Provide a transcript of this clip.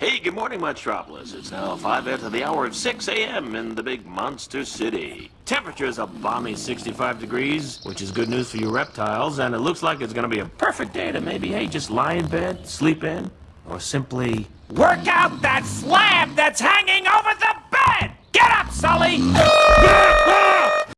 Hey, good morning, Monstropolis. It's now 5 after the hour of 6 a.m. in the big monster city. Temperature is a balmy 65 degrees, which is good news for you reptiles, and it looks like it's gonna be a perfect day to maybe, hey, just lie in bed, sleep in, or simply work out that slab that's hanging over the bed! Get up, Sulley!